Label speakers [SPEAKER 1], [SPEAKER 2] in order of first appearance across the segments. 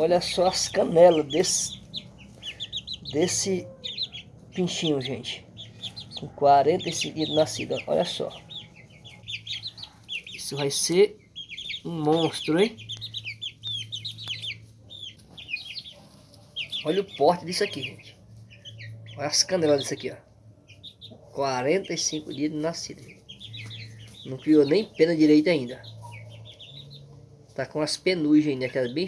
[SPEAKER 1] Olha só as canelas desse, desse pinchinho, gente. Com 45 dias de nascido, olha só. Isso vai ser um monstro, hein? Olha o porte disso aqui, gente. Olha as canelas disso aqui, ó. 45 dias de nascido. Não criou nem pena direita ainda. Tá com as penugens ainda, aquelas bem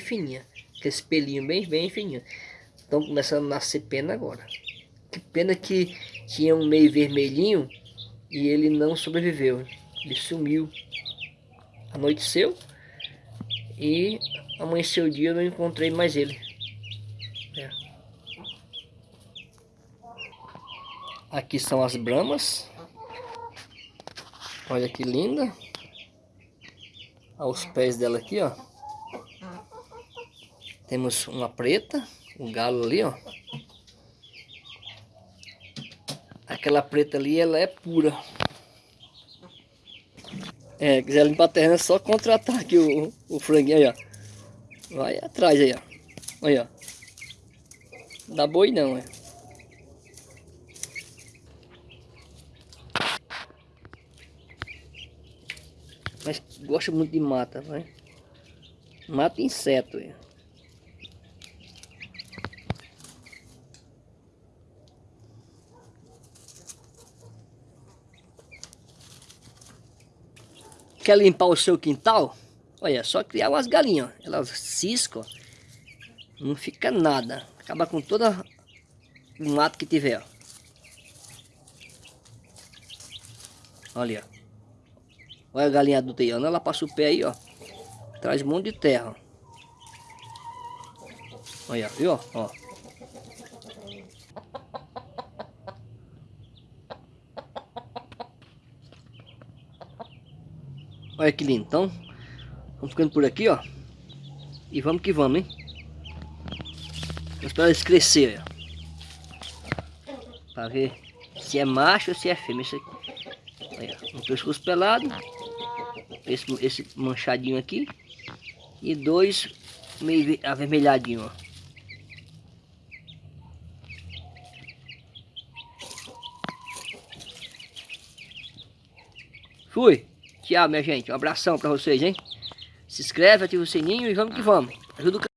[SPEAKER 1] fininhas. Aqueles pelinhos bem, bem fininhos. Estão começando a nascer pena agora. Que pena que tinha um meio vermelhinho e ele não sobreviveu. Ele sumiu. Anoiteceu e amanheceu o dia eu não encontrei mais ele. É. Aqui são as bramas. Olha que linda. Olha os pés dela aqui, ó. Temos uma preta, um galo ali, ó. Aquela preta ali, ela é pura. É, quiser limpar a terra, é só contratar aqui o, o franguinho aí, ó. Vai atrás aí, ó. Olha, ó. Não dá boi não, é. Mas gosta muito de mata, vai. Mata inseto, é. Quer limpar o seu quintal? Olha, só criar umas galinhas. Elas ciscam, não fica nada. Acaba com todo o mato que tiver. Olha. Olha a galinha adulta aí, Ela passa o pé aí, ó. Traz um monte de terra. Olha, viu? Ó. Olha que lindo. Então, vamos ficando por aqui, ó. E vamos que vamos, hein? Vamos esperar eles crescerem, ó. Pra ver se é macho ou se é fêmea. Esse aqui. Olha, um pescoço pelado. Esse, esse manchadinho aqui. E dois meio avermelhadinho, ó. Fui. Tchau, minha gente. Um abração pra vocês, hein? Se inscreve, ativa o sininho e vamos que vamos. Ajuda o